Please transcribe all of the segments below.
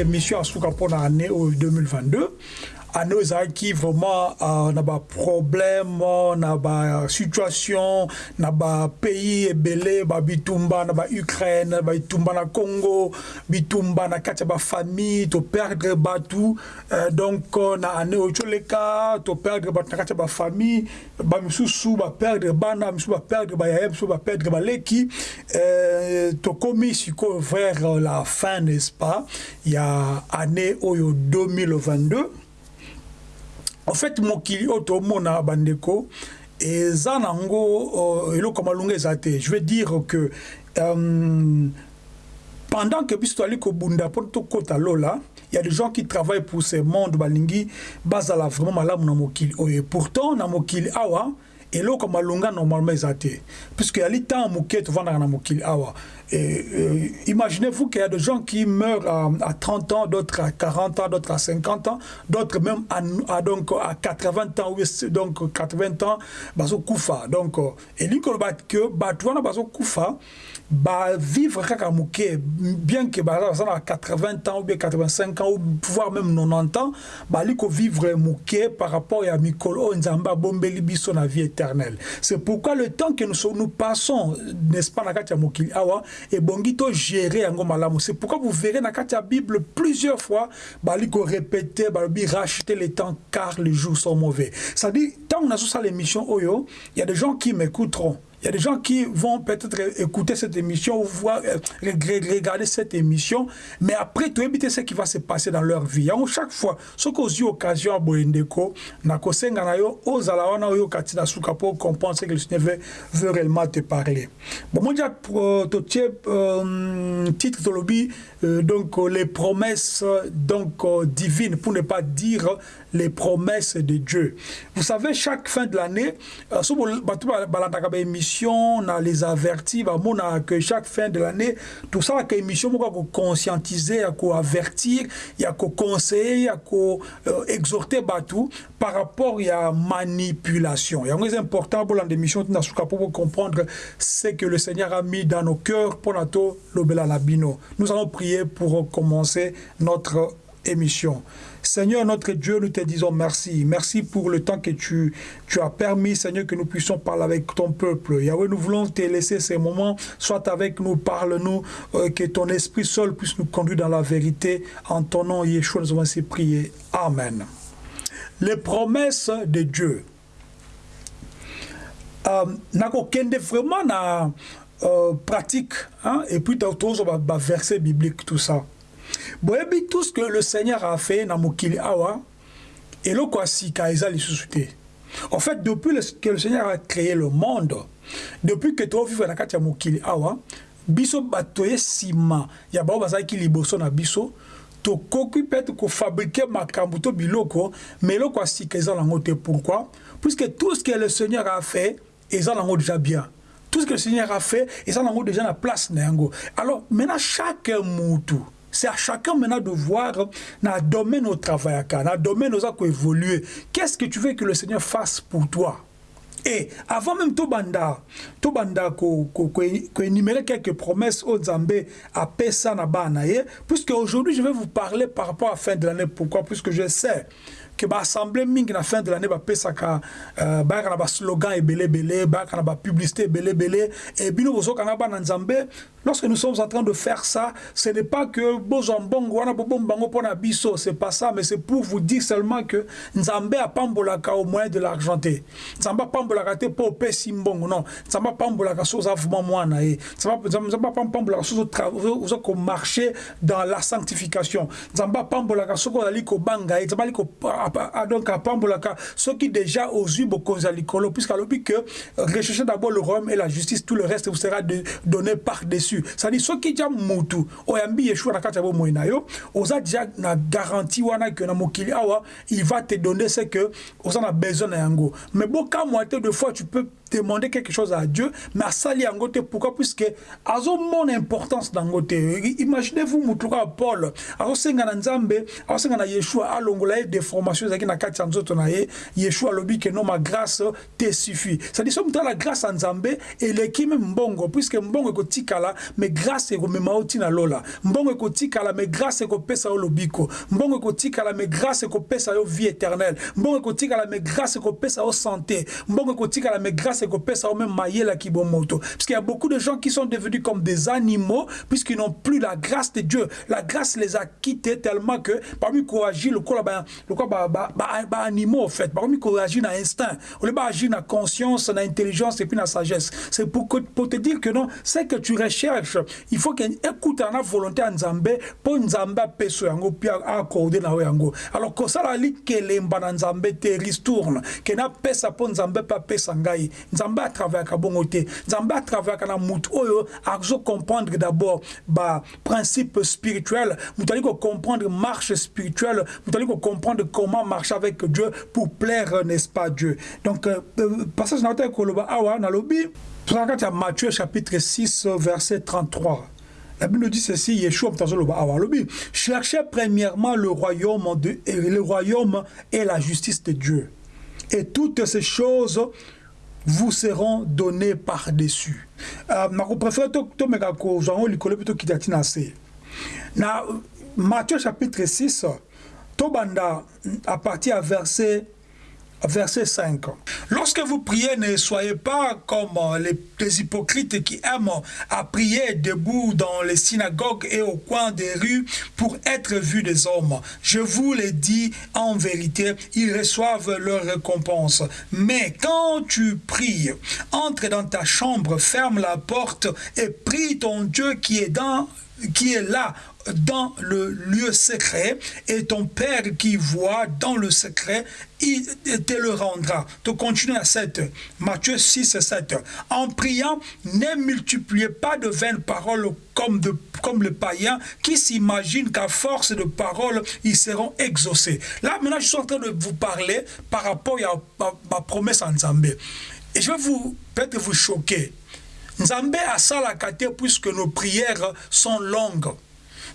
peut-être émission asuka mpona année oyo 2022 oyo ezalaki vraiment uh, na baproblème na basituation na bapays ebele babitumba na baukraine babitumba na congo bitumba na kati ya bafamille toperdre bato uh, donc na année oyo toleka toperdre bato na kati ya bafamille bamisusu baperdre bana misusu baperdre bayaya misusu baperdre baleki uh, sikoyo vers la fin n'est-ce pas? Ya année oyo 2022 en fait mokili oyo tomona bandeko eza nango uh, eloko malunga eza te. Je veux dire que um, pendant que biso toali kobunda mpo tokɔta lola il y a des gens qui travaillent pour ce monde balingi bazala vraiment malamu na mokili. Oyo pourtant na mokili awa eloko malunga normalement eza te. Puisque yali ntango moke tovandaka na mokili awa Et, euh, imaginez-vous qu'il y a des gens qui meurent à, à 30 ans, d'autres à 40 ans, d'autres à 50 ans, d'autres même à, à, donc à 80 ans, donc 80 ans, baso kufa. Donc, et lui, que batouana baso kufa, ba vivre kaka muke, bien que bah, à 80 ans ou bien 85 ans ou voire même 90 ans, bah lui vivre muke par rapport à Mikolo Nzamba Bombeli biso na vie éternelle. C'est pourquoi le temps que nous, nous passons, n'est-ce pas, na katia mokili awa, ebongi togérer yango malamu. C'est pourquoi vous verrez na ya bible plusieurs fois bali korépéter balobi racheter le temps car les jours sont mauvais. C'est-à-dire ntango nazosala émission oyo il y a des gens qui m'écouteront il y a des gens qui vont peut-être écouter cette émission ou voir, euh, regarder cette émission, mais après, tu éviter ce qui va se passer dans leur vie. Donc, chaque fois, ce que j'ai occasion à Boendeko, na kosenga na yo, ozala katina pour comprendre ce que le Seigneur veut, réellement te parler. Bon, moi, j'ai titre de lobby, euh, donc les promesses donc divines, pour ne pas dire les promesses de Dieu. Vous savez, chaque fin de l'année, euh, émission, on a les avertis, on a que chaque fin de l'année, tout ça, que émission, on conscientiser, à avertir, il y a conseiller, il y a exhorter Batou par rapport à la manipulation. Il est important pour l'émission pour comprendre ce que le Seigneur a mis dans nos cœurs pour notre Labino. Nous allons prier pour commencer notre émission. Seigneur notre Dieu, nous te disons merci. Merci pour le temps que tu, tu as permis, Seigneur, que nous puissions parler avec ton peuple. Yahweh, nous voulons te laisser ces moments. Soit avec nous, parle-nous, euh, que ton esprit seul puisse nous conduire dans la vérité. En ton nom, Yeshua, nous avons ainsi prié. Amen. Les promesses de Dieu. Euh, nakokende vraiment na euh, pratique hein? et puis d'autres verset biblique tout ça boyebi tout ce que le seigneur a fait na mokili awa eloko asika eza lisusu te en fait depuis que le seigneur a créé le monde depuis que tovivre na kati ya mokili awa biso bato ye nsima ya bao bazalaki liboso na biso tokoki peut-être kofabrike makambo to biloko mais eloko asika eza nango te. Pourquoi? Puisque tout ce que le seigneur a fait eza nango déjà bien. Tout ce que le seigneur a fait eza nango déjà na place na alors maintenant chaque mutu c'est à chacun maintenant de voir dans le domaine au travail, dans le domaine où évoluer. Qu'est-ce que tu veux que le Seigneur fasse pour toi? Et avant même tout banda, tout banda ko énumérer quelques promesses au Zambé à Pessa na banaye, puisque aujourd'hui je vais vous parler par rapport à la fin de l'année. Pourquoi? Puisque je sais ke baassemble mingi na fin de l'année bapesaka euh, bayaka na baslogan ebelebele bayaka na bapublicité ebelebele. E bino bozokanga bana nzambe lorsque nous sommes en train de faire ça ce n'est pas que bozwa mbongo wana bobomba yango mpo na biso c'est pas ça mais c'est pour vous dire seulement que nzambe apambolaka au moyen de l'argent te nzambe apambolaka te mpo opesi mbongo non. Nzambe apambolaka so oza vraimen mwana ye. Nzambe apambolaka so oza komarche dans la sanctification. Nzambe apambolaka soki ozali kobanga ye nzambe ali ko donc pambolaka ce qui déjà aux yeux bokonza likolo puisqu'à l'objet que recherchez d'abord le royaume et la justice, tout le reste vous sera donné par dessus. c'est-à-dire soki ja mutu oyambi yeshua na kati ya bomoi na yo oza déjà na garantie wana ke na mokili awa il va te donner ce que oza na besoin na yango mais te de fois tu peux demander quelque chose à Dieu, mais à sali côté. Pourquoi? Puisque azo mon importance dans côté. Imaginez-vous mutuka Paul, azo senga Nzambe, azo senga na Yeshua alongola ye des formations zaki na kati nzoto na ye, Yeshua lobi que non ma grâce te suffit. Ça dit somme la grâce en Nzambe et l'équipe mbongo puisque mbongo ko tikala mais grâce ko mema na lola. Mbongo ko tikala mais grâce ko pesa o lobiko. Mbongo ko tikala mais grâce ko pesa yo vie éternelle. Mbongo ko tikala mais grâce ko pesa o santé. Mbongo ko tikala mais grâce ko pesa o même mayela kibomoto. Parce qu'il y a beaucoup de gens qui sont devenus comme des animaux puisqu'ils n'ont plus la grâce de Dieu. La grâce les a quittés tellement que parmi agir le quoi ba le quoi ba ba, ba, animaux en fait. Parmi agir na instinct. Le ba agir na conscience, na intelligence et puis na sagesse. C'est pour, pour te dire que non, c'est que tu recherches, il faut que écoute en volonté en Nzambe pour Nzambe peso yango puis accorder na yango. Alors que ça la li que lemba na Nzambe te ristourne, que na pesa pour Nzambe pas pesa. Nzambe à travers ka bongo te. Nzambe à travers kana mutu oyo azo comprendre d'abord ba principe spirituel, mutali ko comprendre marche spirituelle, mutali ko comprendre comment marcher avec Dieu pour plaire n'est-ce pas Dieu. Donc euh, euh passage na ko loba awa na Matthieu chapitre 6 verset 33. La Bible dit ceci, Yeshua cherchez premièrement le royaume, de, le royaume et la justice de Dieu. Et toutes ces choses vous seront données par-dessus. Euh, je préfère Matthieu chapitre 6, Tobanda, à partir à verset verset 5. Lorsque vous priez, ne soyez pas comme les, les, hypocrites qui aiment à prier debout dans les synagogues et au coin des rues pour être vus des hommes. Je vous le dis en vérité, ils reçoivent leur récompense. Mais quand tu pries, entre dans ta chambre, ferme la porte et prie ton Dieu qui est dans qui est là dans le lieu secret et ton Père qui voit dans le secret, il te le rendra. Tu continues à 7. Matthieu 6 et 7. En priant, ne multipliez pas de vaines paroles comme, de, comme le païen qui s'imagine qu'à force de paroles, ils seront exaucés. Là, maintenant, je suis en train de vous parler par rapport à ma, promesse en Zambé. Et je vais vous peut-être vous choquer. Nzambe a salaka te puisque nos prières sont longues.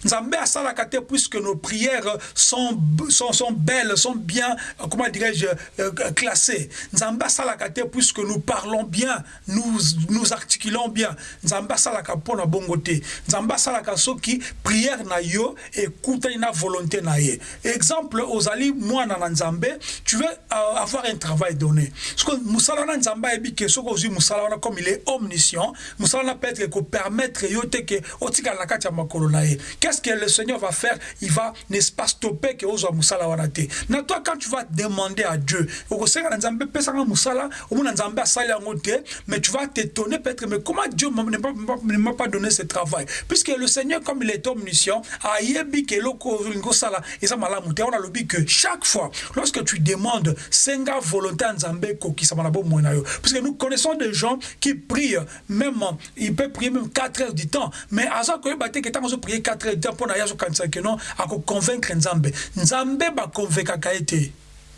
Nzambe asalaka te puisque nos prières sont, sont, sont belles, sont bien, comment dirais-je, euh, classées. Nzambe asalaka te puisque nous parlons bien, nous, nous articulons bien. Nzambe asalaka pona bongo te. Nzambe asalaka soki prière na yo écoute na volonté na ye. Exemple, ozali mwana na Nzambe, tu veux euh, avoir un travail donné. Ce que musala na Nzambe ebi ke soko ozi musala comme il est omniscient, musala na peut être que permettre yo te ke otika na kati ya makolo na ye qu'est-ce que le Seigneur va faire? Il va, n'est-ce pas, stopper que ozo musala wanate. Quand tu vas demander à Dieu, mais tu vas t'étonner peut-être, mais comment Dieu ne m'a pas donné ce travail? Puisque le Seigneur, comme il est omniscient, a yebi que loko ngosala, et ça m'a on a le que chaque fois, lorsque tu demandes, senga volonté nzambe koki ça m'a Puisque nous connaissons des gens qui prient, même, ils peuvent prier même 4 heures du temps, mais à ça, quand ils prier 4 heures te mpona ye azokanisaka no akoconvaincre nzambe. Nzambe bakonvaincaka ye te.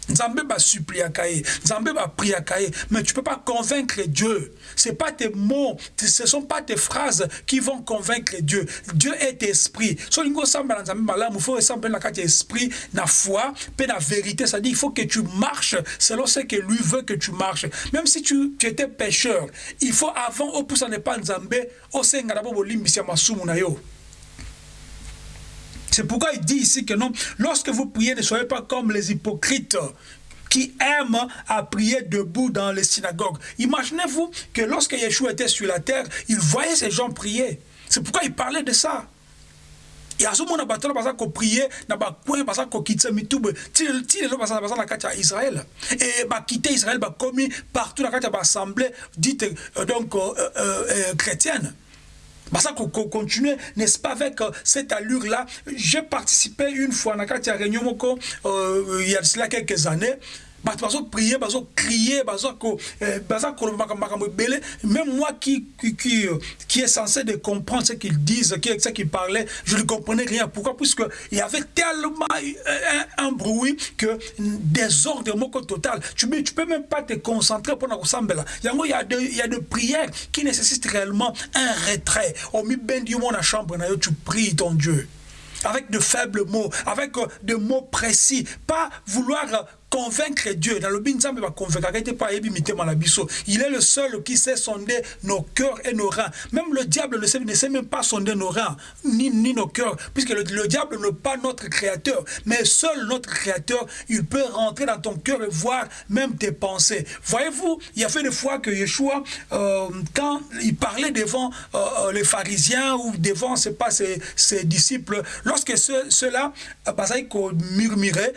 Nzambe basuppliaka ye. Nzambe bapriaka ye. Mais tu peux pas convaincre dieu. C'est pas tes mots ce sont pas tes phrases qui vont convaincre dieu. Dieu est esprit so olingi osambela nzambe malamu faut esambela na kati esprit na foi mpe na vérité. C'est à dire il faut que tu marches selon ce que lui veut que tu marches. Même si tu, tu étais pécheur il faut avant opusa ne pas nzambe osenga na bo bolimbisi ya masumu na yo c'est pourquoi il dit ici que non, lorsque vous priez, ne soyez pas comme les hypocrites qui aiment à prier debout dans les synagogues. Imaginez-vous que lorsque Yeshua était sur la terre, il voyait ces gens prier. C'est pourquoi il parlait de ça. Et à ce moment bato baza ko prier na ba coin baza ko kitsa mitube Israël et ba quitter Israël ba commis partout na kati ya assemblée dite euh, donc euh, euh, euh, chrétienne ça qu'on continue, n'est-ce pas, avec euh, cette allure-là. J'ai participé une fois dans la réunion, euh, il y a cela quelques années, bato bazoprier bazokrie eh, baza koloba makambo ebele même moi qui, qui, qui, euh, qui est censé de comprendre ce qu'ils disent ce qu'ils parlaient je ne comprenais rien. Pourquoi? Puisque il y avait tellement un, un bruit que désordre moko total. Tu, tu peux même pas te concentrer pendant kosambela yango il y a de, il y a de prières qui nécessitent réellement un retrait. Omi bendi yo na chambre na yo tu pries ton Dieu. Avec de faibles mots, avec euh, de mots précis, pas vouloir convaincre Dieu. Dans le va convaincre. Il est le seul qui sait sonder nos cœurs et nos reins. Même le diable ne sait, ne sait même pas sonder nos reins, ni, ni nos cœurs, puisque le, le diable n'est pas notre créateur. Mais seul notre créateur, il peut rentrer dans ton cœur et voir même tes pensées. Voyez-vous, il y a fait des fois que Yeshua, euh, quand il parlait devant euh, euh les pharisiens ou devant, c'est pas ses, ses, disciples, lorsque ceux-là, ceux bah, murmuraient,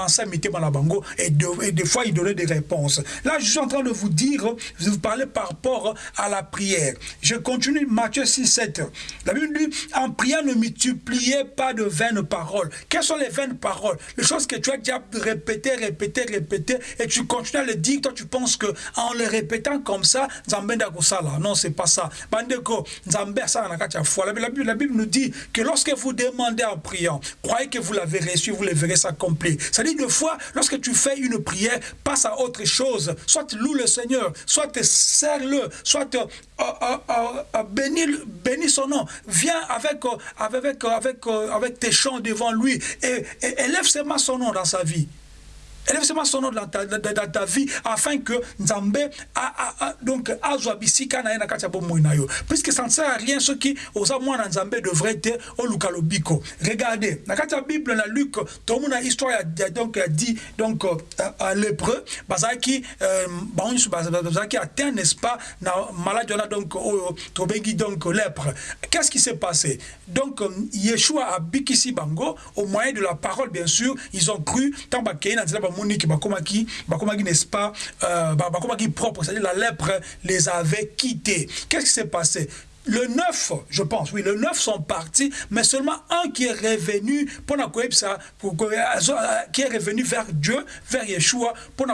pensait la bango et, de, et des fois il donnait des réponses. Là, je suis en train de vous dire, vous parler par rapport à la prière. Je continue Matthieu 6, 7. La Bible dit, en priant, ne multipliez pas de vaines paroles. Quelles sont les vaines paroles? Les choses que tu as déjà répétées, répétées, répétées, et tu continues à le dire, toi tu penses que en le répétant comme ça, non, c'est pas ça. La Bible, la Bible nous dit que lorsque vous demandez en priant, croyez que vous l'avez reçu, vous le verrez s'accomplir. C'est-à-dire une fois, lorsque tu fais une prière, passe à autre chose? Soit loue le Seigneur, soit serre-le, soit euh, euh, euh, bénis, son nom. Viens avec, avec, avec, avec tes chants devant lui et, et élève seulement son nom dans sa vie. Élève seulement son nom dans ta, dans, ta vie afin que Nzambe a, a, a, donc azwa bisika na ye na kati ya bomoi na yo. Puisque ça ne sert à rien ceux qui osa mwana Nzambe devrait être au lukalo Regardez, na kati ya Bible na Luc, tomona histoire ya donc a dit donc à lépreux bazaki euh, banyu bazaki atteint n'est-ce pas na a donc oyo tobengi donc lèpre. Qu'est-ce qui s'est passé? Donc Yeshua a bikisi bango au moyen de la parole bien sûr, ils ont cru tant bakei na nzela bamoniki bakomaki. Bakomaki n'est-ce pas euh, bakomaki propre c'est-à-dire la lèpre les avait quittés. Qu'est-ce qui s'est passé? Le neuf, je pense, oui, le neuf sont partis, mais seulement un qui est revenu pour ça, qui est revenu vers Dieu, vers Yeshua, pour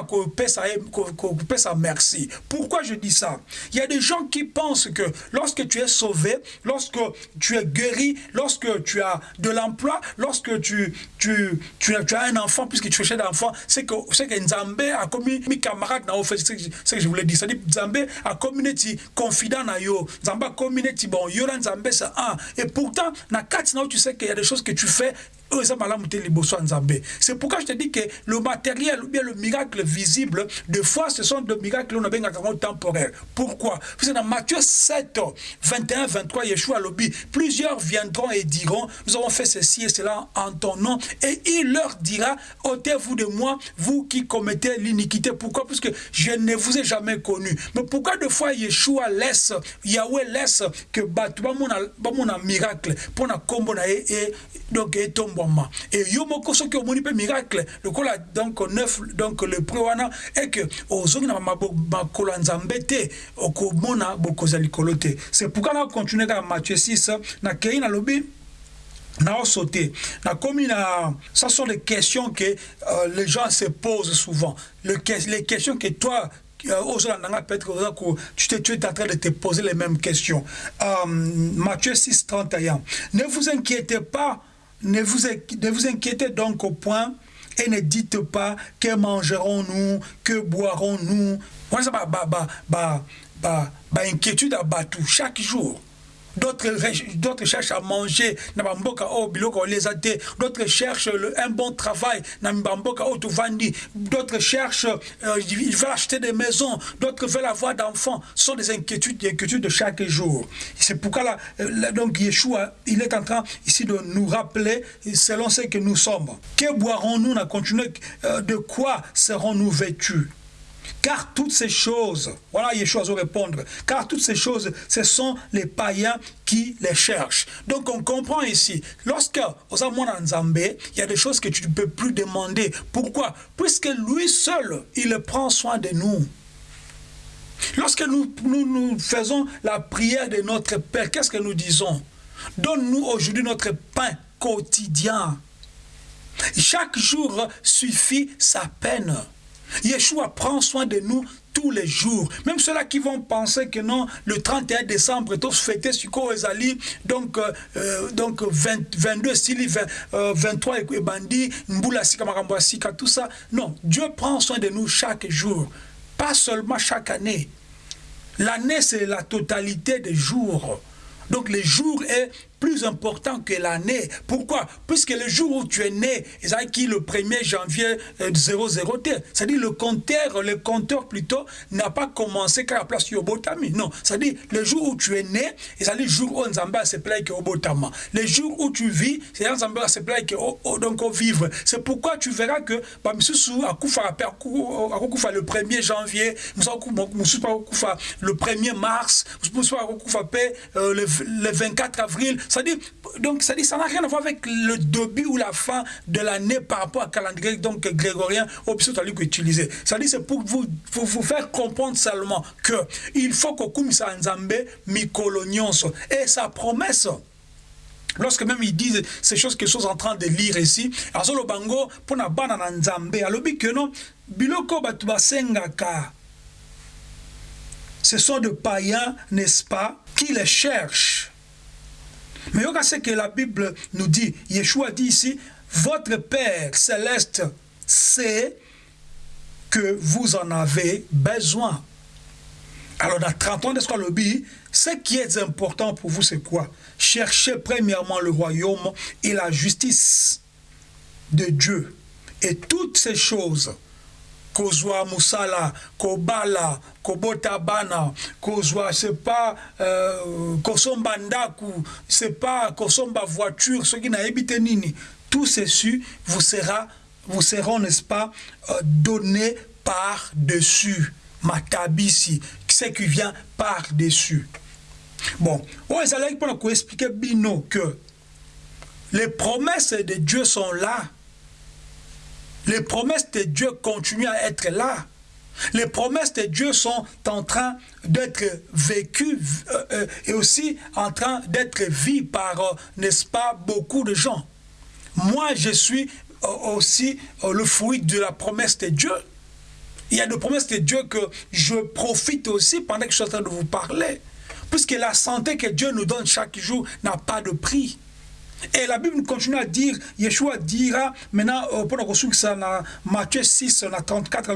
sa merci. Pourquoi je dis ça? Il y a des gens qui pensent que lorsque tu es sauvé, lorsque tu es guéri, lorsque tu as de l'emploi, lorsque tu, tu, tu, as, tu as un enfant, puisque tu cherches d'enfant, c'est que, c'est que Nzambe a commis, mes camarades, c'est ce que je voulais dire, c'est-à-dire Nzambe a commis, confident na yo, Nzambe a commis bon et pourtant na tu sais qu'il y a des choses que tu fais c'est pourquoi je te dis que le matériel ou bien le miracle visible, de fois, ce sont des miracles temporaires. Pourquoi? Parce que dans Matthieu 7, 21, 23, Yeshua lobby, plusieurs viendront et diront, nous avons fait ceci et cela en ton nom, et il leur dira, ôtez-vous de moi, vous qui commettez l'iniquité. Pourquoi? Parce que je ne vous ai jamais connu. Mais pourquoi de fois Yeshua laisse, Yahweh laisse que Batu, un miracle, pour na combo et donc et tombe et yo moko soki omoni mpe miracle lokola donc neuf donc le prix wana et que ozongi na makolo ya nzambe te okomona bokozwa likolo te c'est pourquoi na continue kaka matthieu 6 nakei nalobi naosote nakomi na ça sont les questions que euh, les gens se posent souvent le, les questions que toi peut-être tu, tu es en train de te poser les mêmes questions. Euh, Matthieu 6, 31. Ne vous inquiétez pas ne vous, ne vous inquiétez donc au point et ne dites pas que mangerons-nous, que boirons-nous. Ça, bah, bah, bah, bah, bah, bah, inquiétude à Batou chaque jour. D'autres cherchent à manger, d'autres cherchent un bon travail, d'autres cherchent, euh, ils veulent acheter des maisons, d'autres veulent avoir d'enfants. Ce sont des inquiétudes, des inquiétudes de chaque jour. C'est pourquoi là, euh, donc Yeshua, il est en train ici de nous rappeler selon ce que nous sommes. Que boirons-nous? Euh, De quoi serons-nous vêtus? Car toutes ces choses, voilà Yeshua va répondre, car toutes ces choses, ce sont les païens qui les cherchent. Donc on comprend ici, lorsque Nzambe, il y a des choses que tu ne peux plus demander. Pourquoi? Puisque lui seul, il prend soin de nous. Lorsque nous, nous faisons la prière de notre Père, qu'est-ce que nous disons? Donne-nous aujourd'hui notre pain quotidien. Chaque jour suffit sa peine. Yeshua prend soin de nous tous les jours. Même ceux-là qui vont penser que non, le 31 décembre, tous fêtés sur Ezali, donc, euh, euh donc 20, 22, 20, euh, 23 et Bandi, Mboula Sika, tout ça. Non, Dieu prend soin de nous chaque jour, pas seulement chaque année. L'année, c'est la totalité des jours. Donc le jour est plus important que l'année. Pourquoi? Puisque le jour où tu es né, c'est qui le 1er janvier 00T, euh, c'est-à-dire le compteur, le compteur plutôt, n'a pas commencé qu'à la place Yobotami. Non, c'est-à-dire le jour où tu es né, c'est-à-dire le jour où Nzamba se plaît que Obotama. Le jour où tu vis, c'est Nzamba se plaît que donc au vivre. C'est pourquoi tu verras que bah, à Koufa le 1er janvier, le 1er mars, euh, le 24 avril, ça dit, donc, ça dit, ça n'a rien à voir avec le début ou la fin de l'année par rapport à calendrier donc grégorien au que utilisé. Ça dit, c'est pour vous, vous faire comprendre seulement que il faut que kumisa nzambe mikolonyonso et sa promesse lorsque même ils disent ces choses que suis en train de lire ici azolo bango pona bana na nzambe alobi que non biloko batu basengaka. Ce sont de païens n'est-ce pas qui les cherchent mais a ce que la Bible nous dit. Yeshua dit ici, votre Père céleste sait que vous en avez besoin. Alors dans 30 ans le ce qui est important pour vous, c'est quoi? Cherchez premièrement le royaume et la justice de Dieu. Et toutes ces choses kozwa musala kobala kobota bana. Kozwa c'est pas euh, kosomba c'est pas kosomba voiture soki nayebi te nini. Tout ceci vous sera vous seront n'est-ce pas euh, donné par dessus matabisi ce qui vient par dessus bon oyo ezalaki mpona koexplike bino que les promesses de Dieu sont là les promesses de Dieu continuent à être là. Les promesses de Dieu sont en train d'être vécues euh, euh, et aussi en train d'être vues par, euh, n'est-ce pas, beaucoup de gens. Moi, je suis aussi le fruit de la promesse de Dieu. Il y a des promesses de Dieu que je profite aussi pendant que je suis en train de vous parler. Puisque la santé que Dieu nous donne chaque jour n'a pas de prix. Et la Bible continue à dire, Yeshua dira, maintenant, euh, pendant que Matthieu 6, 34,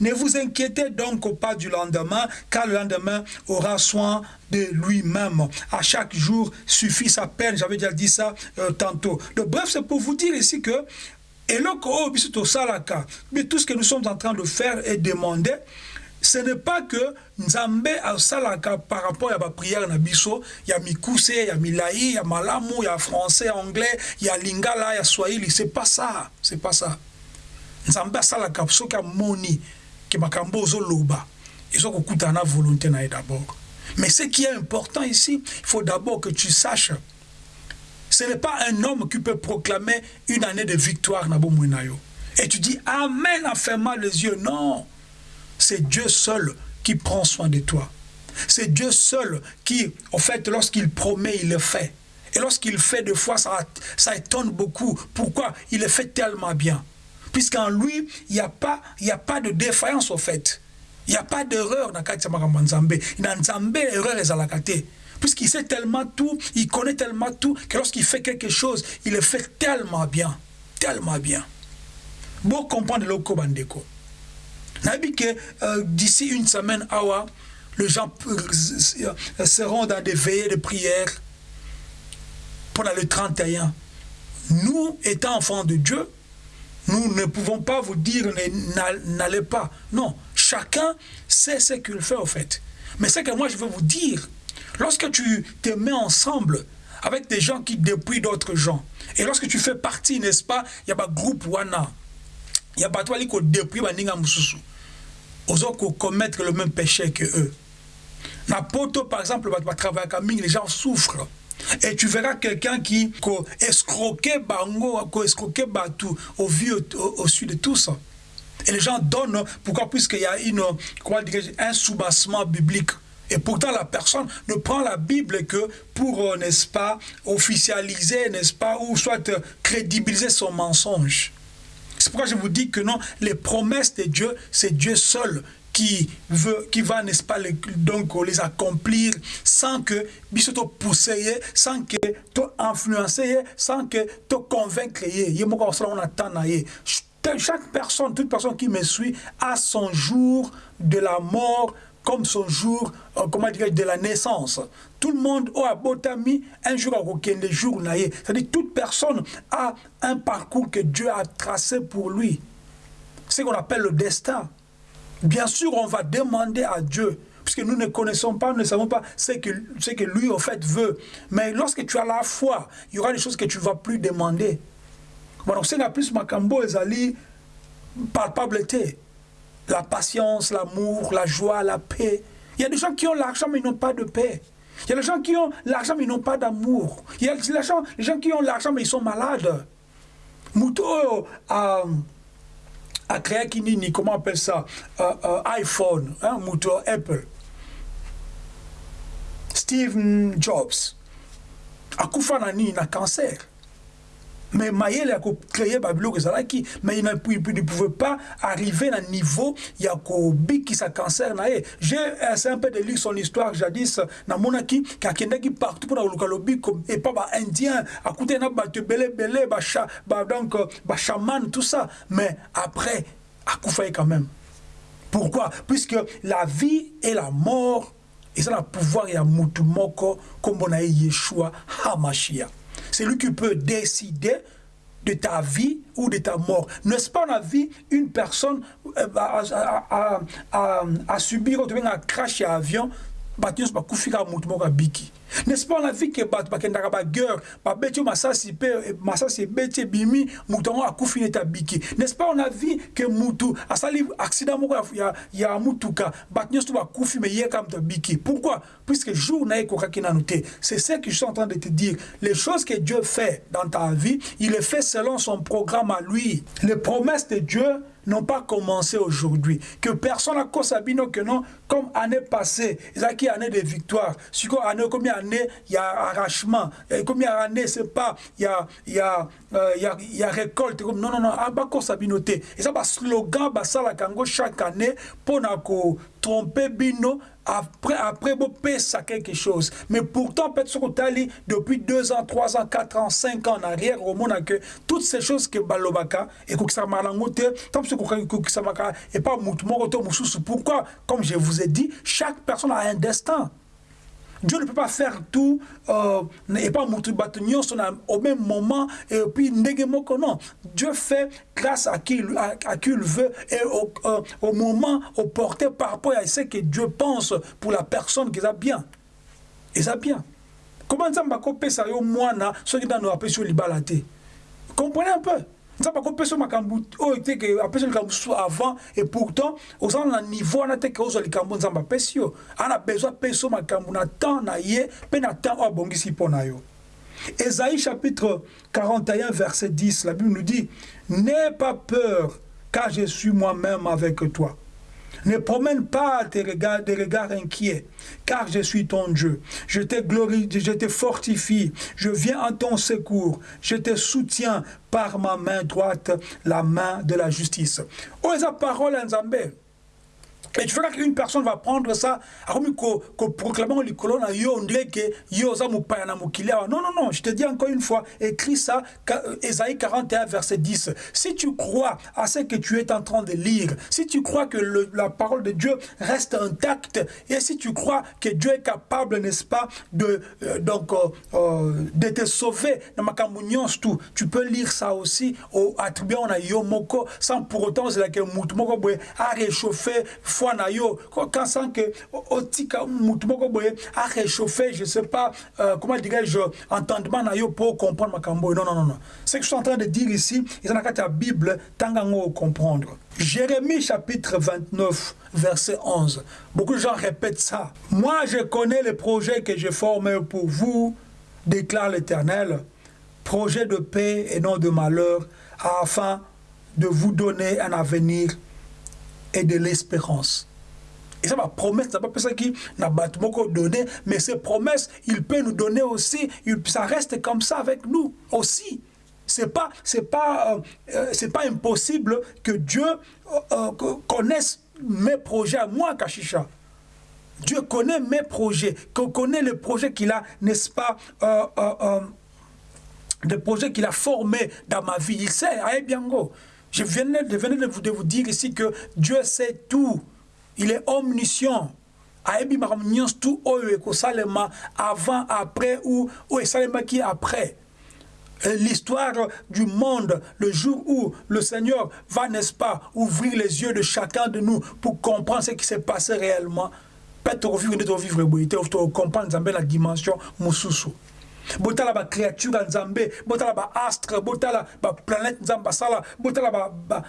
ne vous inquiétez donc pas du lendemain, car le lendemain aura soin de lui-même. À chaque jour suffit sa peine, j'avais déjà dit ça euh, tantôt. Donc, bref, c'est pour vous dire ici que, et tout ce que nous sommes en train de faire et demander, ce n'est pas que nzambe asalaka par rapport à la prière na biso ya mikuse ya milai ya malamu ya français anglais ya lingala ya swahili. C'est pas ça. C'est pas ça. Nzambe asalaka soki amoni ke makambo ozoloba. Ezokokutana na volonté na d'abord. Mais ce qui est important ici il faut d'abord que tu saches ce n'est pas un homme qui peut proclamer une année de victoire na bomoi na yo. Et tu dis amen en fermant les yeux. Non c'est Dieu seul qui prend soin de toi. C'est Dieu seul qui, en fait, lorsqu'il promet, il le fait. Et lorsqu'il fait des fois, ça, étonne beaucoup. Pourquoi? Il le fait tellement bien. Puisqu'en lui, il n'y a, pas, a pas de défaillance, au fait. Il n'y a pas d'erreur dans le Nzambe. Dans Nzambe, l'erreur est à la Puisqu'il sait tellement tout, il connaît tellement tout, que lorsqu'il fait quelque chose, il le fait tellement bien. Tellement bien. Bon comprendre le Bandeko euh, d'ici une semaine, les gens euh, seront dans des veillées de prière pendant le 31. Nous, étant enfants de Dieu, nous ne pouvons pas vous dire n'allez pas. Non, chacun sait ce qu'il fait au fait. Mais ce que moi je veux vous dire, lorsque tu te mets ensemble avec des gens qui dépouillent d'autres gens, et lorsque tu fais partie, n'est-ce pas, il y a un groupe Wana, il y a pas toi qui dépouille Baninga Mususu ozo commettre le même péché que eux. Na poto, par exemple, va travailler comme les gens souffrent. Et tu verras quelqu'un qui a escroqué bango, a escroqué batou au vu au, sud de tout ça. Et les gens donnent, pourquoi? Puisqu'il y a une, quoi un soubassement biblique. Et pourtant, la personne ne prend la Bible que pour, euh, n'est-ce pas, officialiser, n'est-ce pas, ou soit euh, crédibiliser son mensonge. C'est pourquoi je vous dis que non, les promesses de Dieu, c'est Dieu seul qui veut, qui va, n'est-ce pas, les, donc les accomplir sans que biso te pousser, sans que te influencer, sans que te convaincre. Chaque personne, toute personne qui me suit a son jour de la mort comme son jour, euh, comment dire, de la naissance. Tout le monde a botami un jour à aucun des jours. C'est-à-dire toute personne a un parcours que Dieu a tracé pour lui. C'est ce qu'on appelle le destin. Bien sûr, on va demander à Dieu, puisque nous ne connaissons pas, nous ne savons pas ce que, ce que lui, en fait, veut. Mais lorsque tu as la foi, il y aura des choses que tu ne vas plus demander. Bon, c'est la plus macambo ezali palpabilité. La patience, l'amour, la joie, la paix. Il y a des gens qui ont l'argent mais ils n'ont pas de paix. Il y a des gens qui ont l'argent mais ils n'ont pas d'amour. Il y a des gens, qui ont l'argent mais ils sont malades. Muto a, a créé Kinini, comment appelle ça? Uh, uh, iPhone, hein, Muto Apple. Steve Jobs. A Nani, na cancer. Mais Maël a créé Babylone Zalaki, mais il ne pouvait pas arriver à un niveau, il y a qui sa cancer. J'ai essayé un peu de lire son histoire jadis, na monaki, qui a qui partout pour le lobby, et pas ba indien, à côté na ba belé belé, ba ba donc, ba chaman, tout ça. Mais après, a Koufaye quand même. Pourquoi? Puisque la vie et la mort, et ça le pouvoir et à Moutumoko, comme on a Yeshua HaMashiach. C'est lui qui peut décider de ta vie ou de ta mort. N'est-ce pas on a vu une personne euh, à, subir un crash à avion bato nyonso bakufika motu moko abiki n'est-ce pas on a vu ke bato bakendaka babeti oyo masasi mpe masasi ebeti ebimi motu yango akufi neti abiki. N'est-ce pas on a vu ke mutu asali accident moko ya, ya mutuka bato nyonso bakufi me ye kaka moto abiki. Pourquoi? Puisque jour na te. C'est ce que je suis en train de te dire. Les choses que Dieu fait dans ta vie il les fait selon son programme à lui. Les promesses de Dieu n'ont pas commencé aujourd'hui. Que personne n'a sabino que non, comme année passée, ils ont année de victoire. Si année, combien il y a arrachement. Combien d'années, c'est pas, il y a, il y a, euh, il y a, y a récolte. Non, non, non, pas sabino te. Et ça, un slogan, bah, ça, la kango chaque année, pour tromper bino, après, après, bon, ça quelque chose. Mais pourtant, peut-être depuis 2 ans, 3 ans, 4 ans, 5 ans en arrière, au monde que toutes ces choses que Balobaka et que ça tant que et pas Pourquoi Comme je vous ai dit, chaque personne a un destin. Dieu ne peut pas faire tout euh, et pas au même moment et puis non. Dieu fait grâce à qui, à, qui il veut et au, euh, moment, au porté par rapport à ce que Dieu pense pour la personne qui a bien. Et ça bien. Comment ça m'a coupé ça yo moi ceux qui dans nous appellent sur libala Comprenez un peu apesa avant et pourtant ozala na niveau wana te ke ozwa likambo nzambe apesi yo ana besoin makambo na na na chapitre 41 verset 10 la Bible nous dit n'aie pas peur car je suis moi-même avec toi ne promène pas tes regards, des regards inquiets, car je suis ton Dieu. Je te glorifie, je te fortifie, je viens en ton secours, je te soutiens par ma main droite, la main de la justice. Esa parole en. Et tu verras qu'une personne va prendre ça, comme proclamant le colonne, yo, on dirait que yo, ça Non, non, non, je te dis encore une fois, écris ça, Esaïe 41, verset 10. Si tu crois à ce que tu es en train de lire, si tu crois que la parole de Dieu reste intacte, et si tu crois que Dieu est capable, n'est-ce pas, de, euh, donc, euh, euh, de te sauver, tout, tu peux lire ça aussi, au attribuant à yo moko, sans pour autant, c'est là que moko a réchauffé, foi na yo. Quand sent que otika mutu boye a réchauffer je sais pas euh, comment dirais-je entendement na yo pour comprendre makambo. Non non non non. Ce que je suis en train de dire ici ils a la bible tangango comprendre. Jérémie chapitre 29 verset 11 beaucoup de gens répètent ça. Moi je connais les projets que j'ai formés pour vous déclare l'Éternel. Projet de paix et non de malheur afin de vous donner un avenir et de l'espérance. Et ça, ma promesse, ça pas ça qui n'a pas donné, mais ces promesses, il peut nous donner aussi, ça reste comme ça avec nous aussi. C'est pas, pas, euh, euh, pas impossible que Dieu euh, connaisse mes projets à moi, Kashisha. Dieu connaît mes projets, qu'on connaît le projet qu'il a, n'est-ce pas, le projet qu'il a formé dans ma vie. Il sait, Je venais, de, vous, dire ici que Dieu sait tout. Il est omniscient. ayebi makambo nyonso tu oyo ekosalema avant après ou oyo esalemaki après l'histoire du monde, le jour où le Seigneur va, n'est-ce pas, ouvrir les yeux de chacun de nous pour comprendre ce qui s'est passé réellement. Peut-être vivre, vivre, comprendre la dimension mususu. Botala bacréature ya nzambe botala baastre botala baplanète nzambe basala botala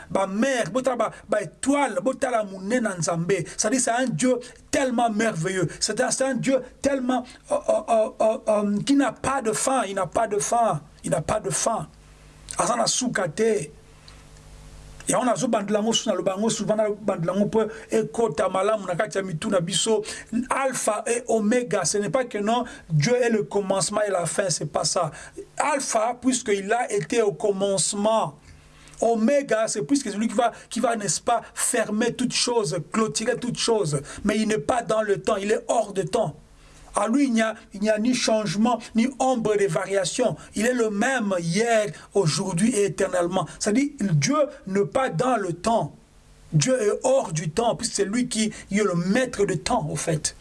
bamer botala baétoile botala monene na nzambe c'est-à-dire c'est un dieu tellement merveilleux. C'est un dieu tellement euh, euh, euh, euh, qui n'a pas de fin. Il n'a pas de fin. Il n'a pas de fin. Aza na yango nazobandela yango so naloba yango souvent nabandela yango mpo malamu na kati ya mitu na biso alpha et omega ce n'est pas que non dieu est le commencement et la fin c'est pas ça alpha puisqu'il a été au commencement Oméga, c'est puisque c'est lui qui va, qui va n'est-ce pas, fermer toute chose, clôturer toute chose. Mais il n'est pas dans le temps, il est hors de temps. À lui, il n'y a, ni changement, ni ombre de variation. Il est le même hier, aujourd'hui et éternellement. C'est-à-dire, Dieu n'est pas dans le temps. Dieu est hors du temps, puisque c'est lui qui est le maître de temps, au fait.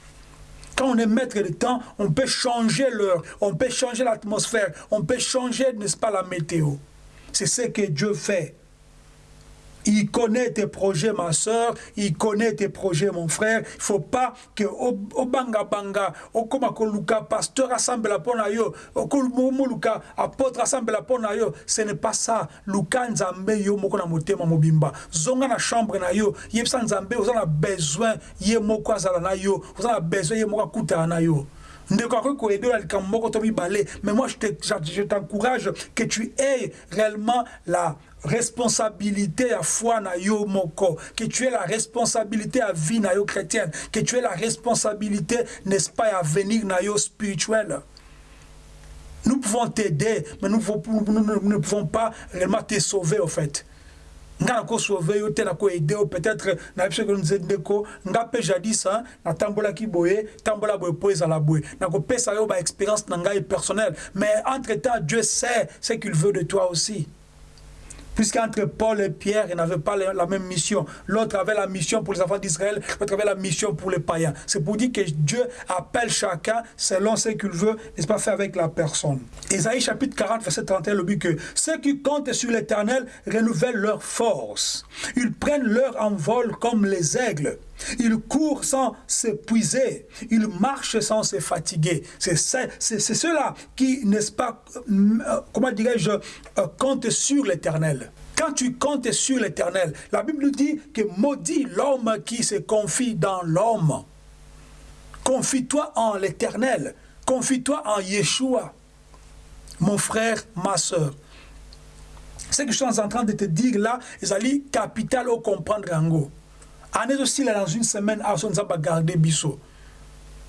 Quand on est maître de temps, on peut changer l'heure, on peut changer l'atmosphère, on peut changer, n'est-ce pas, la météo. C'est ce que Dieu fait. Il connaît tes projets, ma soeur. Il connaît tes projets, mon frère. Il faut pas que au banga banga, au koma koluka, pasteur rassemble la pona yo, au luka, apôtre rassemble la pona yo. Ce n'est pas ça. Luka nzambe yo moko na motema mobimba. Zonga na chambre na yo. Yebsa nzambe, vous avez besoin, ye moko azala na yo. Vous avez besoin, ye moko akuta na yo mais moi je t'encourage que tu aies réellement la responsabilité à foi na yo moko. Que tu aies la responsabilité à vie na yo chrétienne. Que tu aies la responsabilité n'est-ce pas à venir na yo spirituel. Nous pouvons t'aider mais nous, nous, nous, nous ne pouvons pas réellement te sauver au fait. Nga nakosauve yo te nakoede yo peut-être nayebi soki nze ndeko nga mpe jadis natambolaki boye tambola boye mpo ezala boye nakopesa yo baexpérience na ngai personnelle. Mais entre temps dieu sait ce qu'il veut de toi aussi Puisqu'entre Paul et Pierre, ils n'avaient pas la même mission. L'autre avait la mission pour les enfants d'Israël, l'autre avait la mission pour les païens. C'est pour dire que Dieu appelle chacun selon ce qu'il veut, n'est-ce pas, fait avec la personne. Ésaïe chapitre 40, verset 31, le but que ceux qui comptent sur l'éternel renouvellent leur force. Ils prennent leur envol comme les aigles. Ils courent sans s'épuiser. Ils marchent sans se fatiguer. C'est ceux-là qui, n'est-ce pas, euh, comment dirais-je, euh, comptent sur l'éternel. Quand tu comptes sur l'éternel, la Bible nous dit que maudit l'homme qui se confie dans l'homme. Confie-toi en l'éternel. Confie-toi en Yeshua. Mon frère, ma soeur. Ce que je suis en train de te dire là, c'est capital au comprendre en gros est aussi là dans une semaine à son garder biso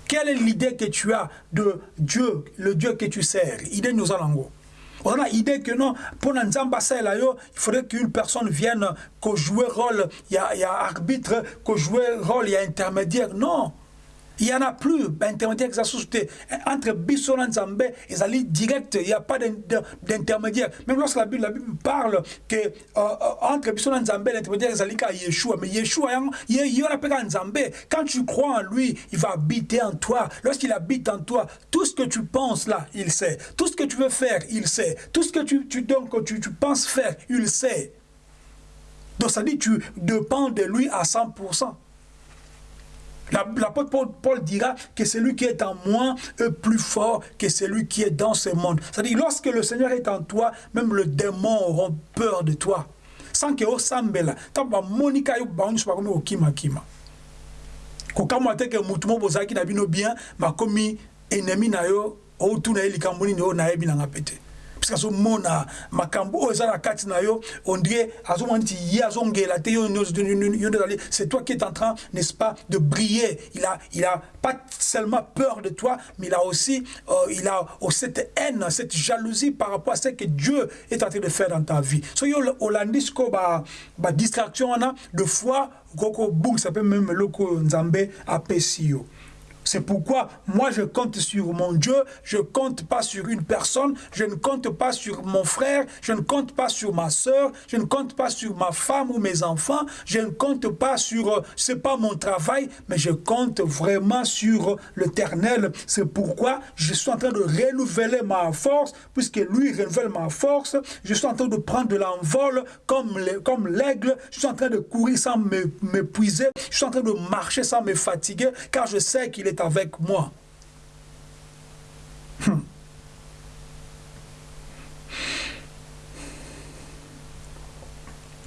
quelle est l'idée que tu as de Dieu le Dieu que tu sers? Idée nous allons on a l'idée que non, pour Nzamba il faudrait qu'une personne vienne, que jouer rôle, il y a, arbitre, que jouer rôle, il y a intermédiaire. Non. Il n'y en a plus société. Entre Bisson et Nzambe, ils allaient direct, il n'y a pas d'intermédiaire. Même lorsque la Bible, la Bible parle que euh, euh, entre Bisson et Nzambe, l'intermédiaire, ils allaient à Yeshua. Mais Yeshua, il y a un Nzambe. Quand tu crois en lui, il va habiter en toi. Lorsqu'il habite en toi, tout ce que tu penses là, il sait. Tout ce que tu veux faire, il sait. Tout ce que tu, tu, donc, tu, tu penses faire, il sait. Donc ça dit, tu dépends de lui à 100%. L'apôtre Paul, Paul, dira que celui qui est en moi est plus fort que celui qui est dans ce monde. C'est-à-dire, lorsque le Seigneur est en toi, même le démon auront peur de toi. Sans que osambela, tamba monika yo bauni so bakomi okima kima. Kokamwa te ke mutu mo bozaki na bino bien, makomi ennemi na yo, outuna ye likambo nini oyo nayebi nanga pete. Puisque azomona makambo oyo eza na kati na yo on dirait azomona neti ye azongela te yo c'est toi qui est en train n'est-ce pas de briller. Il a il a pas seulement peur de toi mais il a aussi euh, il a aussi cette haine cette jalousie par rapport à ce que Dieu est en train de faire dans ta vie. So yo olandi ko ba ba distraction wana de foi koko bung ça peut même loko nzambe apesi yo c'est pourquoi moi je compte sur mon Dieu, je ne compte pas sur une personne, je ne compte pas sur mon frère, je ne compte pas sur ma soeur, je ne compte pas sur ma femme ou mes enfants, je ne compte pas sur, euh, c'est pas mon travail, mais je compte vraiment sur l'éternel. C'est pourquoi je suis en train de renouveler ma force, puisque lui renouvelle ma force, je suis en train de prendre de l'envol comme l'aigle, je suis en train de courir sans m'épuiser, je suis en train de marcher sans me fatiguer, car je sais qu'il est avec moi. Hmm.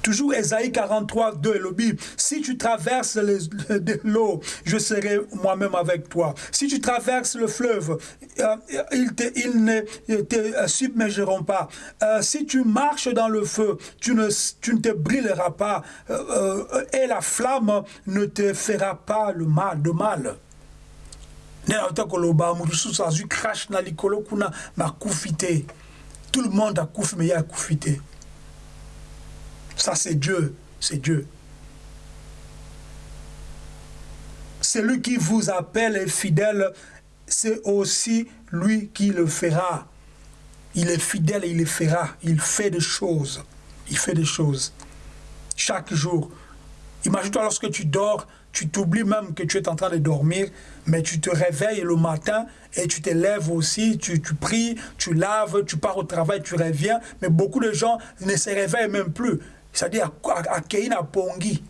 Toujours Esaïe 43, 2, Elobi, si tu traverses l'eau, je serai moi-même avec toi. Si tu traverses le fleuve, euh, ils, ne te submergeront pas. Euh, si tu marches dans le feu, tu ne, tu ne te brûleras pas euh, et la flamme ne te fera pas le mal, de mal. nde nauta koloba moto susu azwi crash tout le monde akufi me ye akufi te. Ça c'est dieu c'est dieu. Celui qui vous appelle est fidèle c'est aussi lui qui le fera. Il est fidèle et il le fera. Il fait des choses. Il fait des choses. Chaque jour. Imagine-toi lorsque tu dors tu t'oublies même que tu es en train de dormir, mais tu te réveilles le matin et tu te lèves aussi, tu, tu pries, tu laves, tu pars au travail, tu reviens, mais beaucoup de gens ne se réveillent même plus. C'est-à-dire à, à Pongi.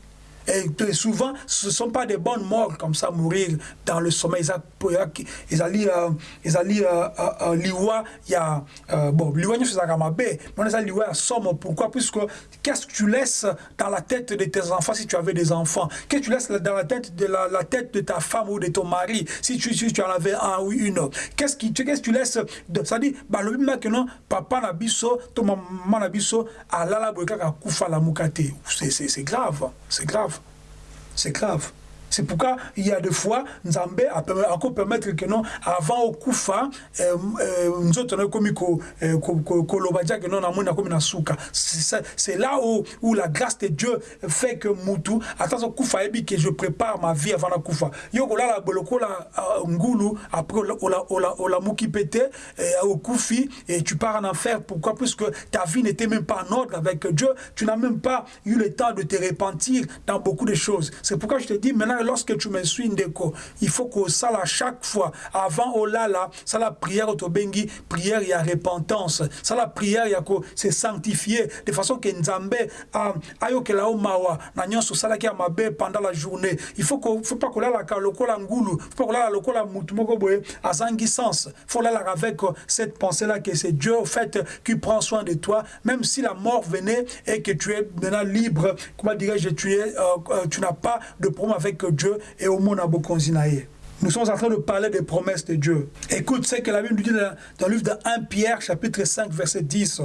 Et souvent, ce ne sont pas des bonnes morts comme ça, mourir dans le sommeil. Ils allaient, ils allaient, liwa, il y a, bon, liwa, c'est ça, mais on a liwa, somme. Pourquoi? Puisque qu'est-ce que tu laisses dans la tête de tes enfants si tu avais des enfants? Qu'est-ce que tu laisses dans la tête de la, tête de ta femme ou de ton mari si tu, tu en avais un ou une? Qu'est-ce que, qu'est-ce que tu laisses? Ça dit, bah, le non, papa n'a biso, ton maman n'a biso, à la la. C'est grave, c'est grave. C'est grave. C'est pourquoi il y a des fois, Nzambe a encore permettre que non, avant au Koufa, nous autres, comme Kolobadia, que non, on a comme na souka. C'est là où, où la grâce de Dieu fait que Moutou, attends, Koufa, et que je prépare ma vie avant la Koufa. Yo, là, la boloko, la Ngulu, après, on la mouki pété, au Koufi, et tu pars en enfer. Pourquoi? Puisque ta vie n'était même pas en ordre avec Dieu, tu n'as même pas eu le temps de te repentir dans beaucoup de choses. C'est pourquoi je te dis maintenant, lorsque tu me suis ndeko il faut que ça à chaque fois avant olala ça la prière bengi prière il y a repentance. Ça la prière il y a se sanctifier. De façon que nzambe ayokela o mawa na nyonso salaki ya mabe pendant la journée. Il faut que faut pas kolala ka lokola ngulu faut pas kolala lokola mutu moko boye azangi sens. Faut lala avec cette pensée là que c'est Dieu au fait qui prend soin de toi. Même si la mort venait et que tu es maintenant libre comment dirais-je tu es euh, tu n'as pas de problème avec Dieu et au monde Bokonzinaye. Nous sommes en train de parler des promesses de Dieu. Écoute ce que la Bible nous dit dans le livre de 1 Pierre, chapitre 5, verset 10.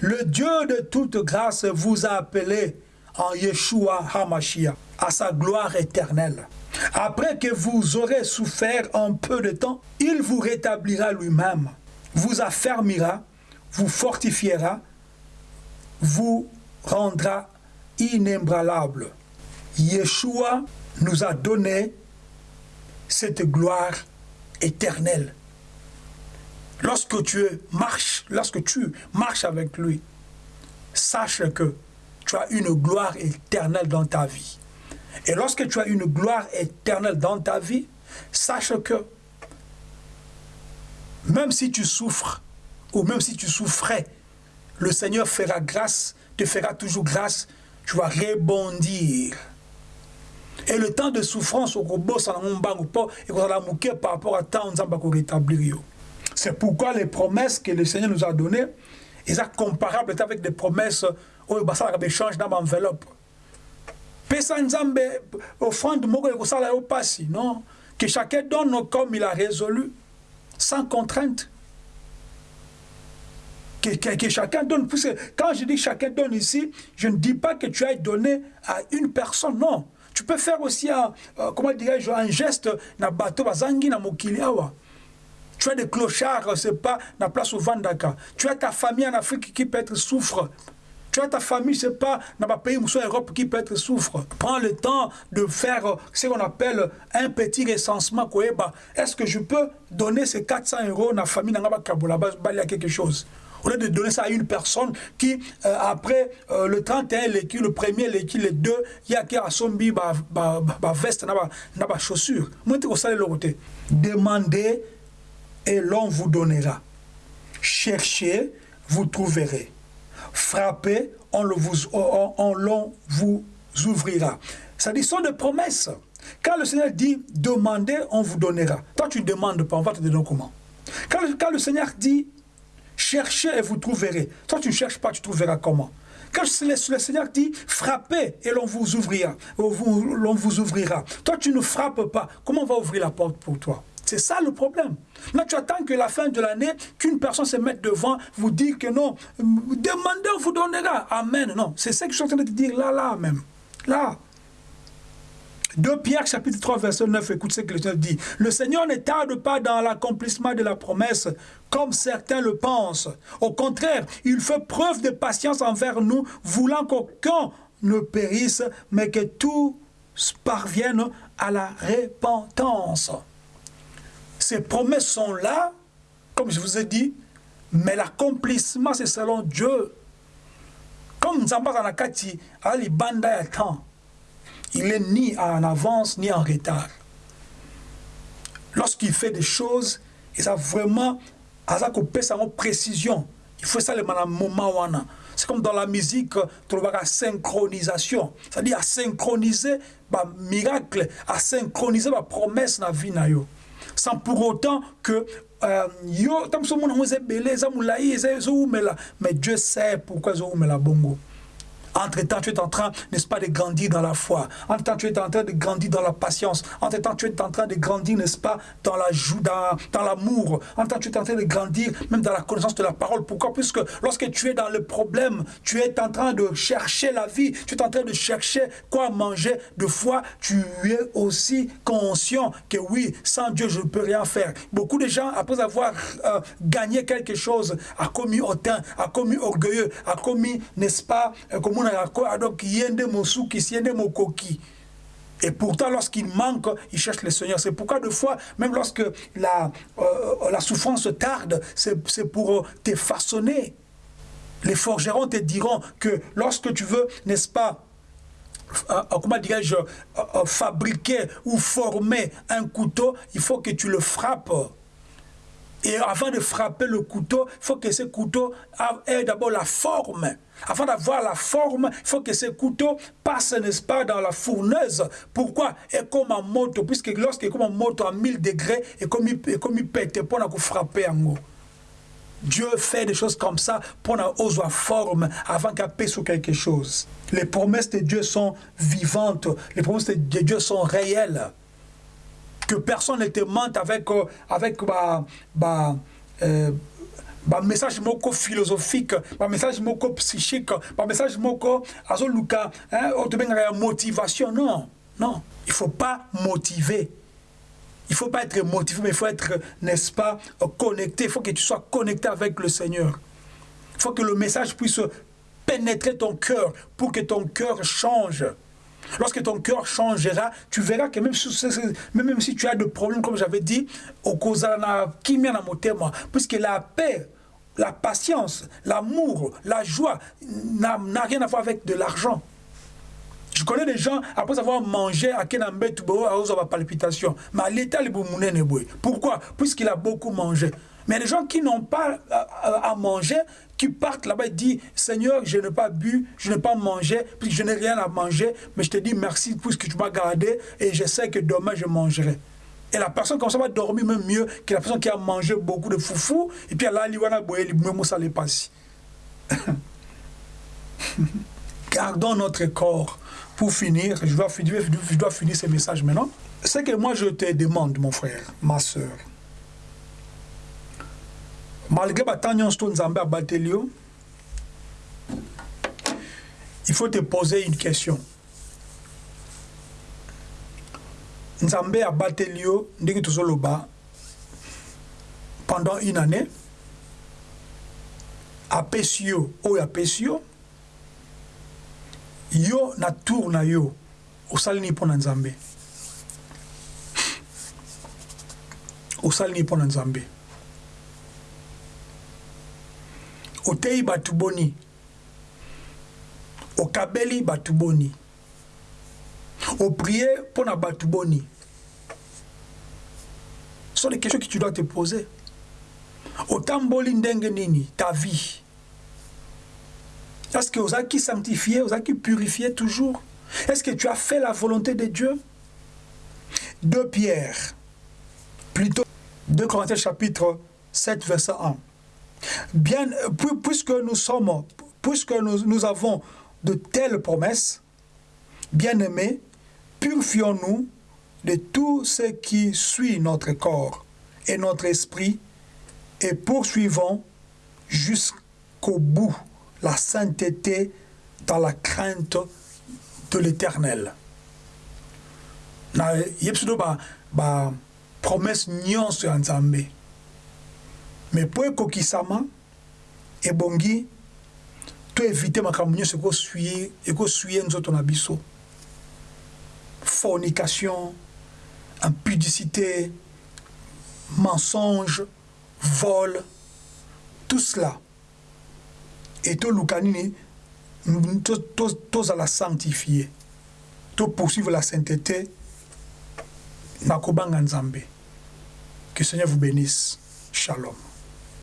Le Dieu de toute grâce vous a appelé en Yeshua HaMashiach à sa gloire éternelle. Après que vous aurez souffert un peu de temps, il vous rétablira lui-même, vous affermira, vous fortifiera, vous rendra inébranlable. Yeshua nous a donné cette gloire éternelle. Lorsque tu marches, lorsque tu marches avec lui, sache que tu as une gloire éternelle dans ta vie. Et lorsque tu as une gloire éternelle dans ta vie, sache que même si tu souffres, ou même si tu souffrais, le Seigneur fera grâce, te fera toujours grâce, tu vas rebondir. Et le temps de souffrance au boss en mbangu po et par rapport à temps rétablir C'est pourquoi les promesses que le Seigneur nous a données, ils sont comparables avec des promesses où il ça échange dans l'enveloppe. Pesa nzambe offrande moko ko sala au passé, non? Que chacun donne comme il a résolu sans contrainte. que, chacun donne. Puisque quand je dis chacun donne ici, je ne dis pas que tu ailles donner à une personne, non. Tu peux faire aussi un, euh, comment dirais-je, un geste na bateau bazangi na Tu as des clochards, c'est pas la place au Vandaka. Tu as ta famille en Afrique qui peut être souffre. Tu as ta famille, c'est pas dans ma pays ou Europe qui peut être souffre. Prends le temps de faire ce qu'on appelle un petit recensement. Est-ce que je peux donner ces 400 euros à la famille dans la quelque chose? Au lieu de donner ça à une personne qui, euh, après euh, le 31 l'équipe, le premier l'équipe, les deux, il y a qui a son ba, ba, ba veste, na ba, chaussure. Moi, tu côté. Demandez et l'on vous donnera. Cherchez, vous trouverez. Frappez, on, l'on vous ouvrira. Ça dit, sont des promesses. Quand le Seigneur dit, demandez, on vous donnera. Toi, tu ne demandes pas, on va te donner comment? Quand, quand le Seigneur dit, cherchez et vous trouverez. Toi, tu ne cherches pas, tu trouveras comment? Quand le, Seigneur dit frappez et l'on vous ouvrira, l'on vous ouvrira. Toi, tu ne frappes pas. Comment on va ouvrir la porte pour toi? C'est ça le problème. Là, tu attends que la fin de l'année, qu'une personne se mette devant, vous dire que non, demandez, on vous donnera. Amen. Non, c'est ce que je suis en train de te dire là, là même. Là. 2 Pierre chapitre 3 verset 9, écoute ce que le Seigneur dit. Le Seigneur ne tarde pas dans l'accomplissement de la promesse, comme certains le pensent. Au contraire, il fait preuve de patience envers nous, voulant qu'aucun ne périsse, mais que tous parviennent à la repentance. Ces promesses sont là, comme je vous ai dit, mais l'accomplissement, c'est selon Dieu. Comme Nzamba Zanakati, à l'Ibanda temps, il n'est ni en avance ni en retard. Lorsqu'il fait des choses, il a vraiment à précision. Il faut ça le moment C'est comme dans la musique, tu la synchronisation. C'est-à-dire à synchroniser le miracle, à synchroniser la promesse dans la vie. Sans pour autant que euh, yo, mais Dieu sait pourquoi la bongo. Entre-temps, tu es en train, n'est-ce pas, de grandir dans la foi. Entre-temps, tu es en train de grandir dans la patience. Entre-temps, tu es en train de grandir, n'est-ce pas, dans la dans, l'amour. Entre-temps, tu es en train de grandir même dans la connaissance de la parole. Pourquoi? Puisque lorsque tu es dans le problème, tu es en train de chercher la vie, tu es en train de chercher quoi manger. De foi, tu es aussi conscient que oui, sans Dieu, je ne peux rien faire. Beaucoup de gens, après avoir euh, gagné quelque chose, a commis hautain, a commis orgueilleux, a commis, n'est-ce pas, euh, comme donc yende mosuki siende mokoki et pourtant, lorsqu'il manque, il cherche le Seigneur. C'est pourquoi, de fois, même lorsque la, euh, la souffrance tarde, c'est pour te façonner. Les forgerons te diront que lorsque tu veux, n'est-ce pas, euh, euh, comment dirais-je, fabriquer ou former un couteau, il faut que tu le frappes. Et avant de frapper le couteau, il faut que ce couteau ait d'abord la forme. Avant d'avoir la forme, il faut que ce couteau passe, n'est-ce pas, dans la fourneuse. Pourquoi? Et comme un moto, puisque lorsqu'il est comme un moto à 1000 degrés, et comme il, et comme il pète, pour frapper en haut. Dieu fait des choses comme ça pour avoir la forme avant paie sur quelque chose. Les promesses de Dieu sont vivantes, les promesses de Dieu sont réelles que personne ne te mente avec, euh, avec bah, bah, message moko philosophique, bah, message moko psychique, bah, message moko azoluka, hein, motivation. Non, non. Il faut pas motiver. Il faut pas être motivé, mais il faut être, n'est-ce pas, connecté. Il faut que tu sois connecté avec le Seigneur. Il faut que le message puisse pénétrer ton cœur pour que ton cœur change. Lorsque ton cœur changera, tu verras que même si, même si tu as des problèmes, comme j'avais dit, au puisque la paix, la patience, l'amour, la joie n'a rien à voir avec de l'argent. Je connais des gens, après avoir mangé à Kenambet, à avoir palpitation. Mais l'état, Pourquoi? Puisqu'il a beaucoup mangé. Mais les gens qui n'ont pas à, manger, qui partent là-bas et disent Seigneur, je n'ai pas bu, je n'ai pas mangé, puis je n'ai rien à manger, mais je te dis merci pour ce que tu m'as gardé et je sais que demain je mangerai. Et la personne comme ça va dormir même mieux que la personne qui a mangé beaucoup de foufou et puis elle a liwana boye même ça les passe. Gardons notre corps. Pour finir, je dois finir, je dois finir ce message maintenant. Ce que moi je te demande, mon frère, ma soeur, malgré batan nyonso to nzambe abateli yo il faut te poser une question. Nzambe abateli yo ndenge tozoloba pendant une année apesi yo oyo apesi yo yo na tour na yo osali nini mpo na nzambe osali nini mpo na nzambe oteyi bato boni okabeli bato boni oprie mpo na bato boni sont des questions que tu dois te poser. Otamboli ndenge nini? Ta vie. Est-ce que ozalaki sanctifié ozalaki purifié toujours? Est-ce que tu as fait la volonté de Dieu? 2 Pierre plutôt 2 Corinthiens chapitre 7 verset 1 bien puisque nous sommes puisque nous, avons de telles promesses bien-aimés purifions-nous de tout ce qui suit notre corps et notre esprit et poursuivons jusqu'au bout la sainteté dans la crainte de l'éternel. na yebi so ba, ba promesse nyonso ya me mpo ekokisama ebongi to evite makambo nyonso ekoswie nzoto na biso fornication impudicité mensonge vol tout cela. Et toluka nini tozala sanctifié to poursuivre la sainteté na kobanga nzambe. Que seigneur vous bénisse. Shalom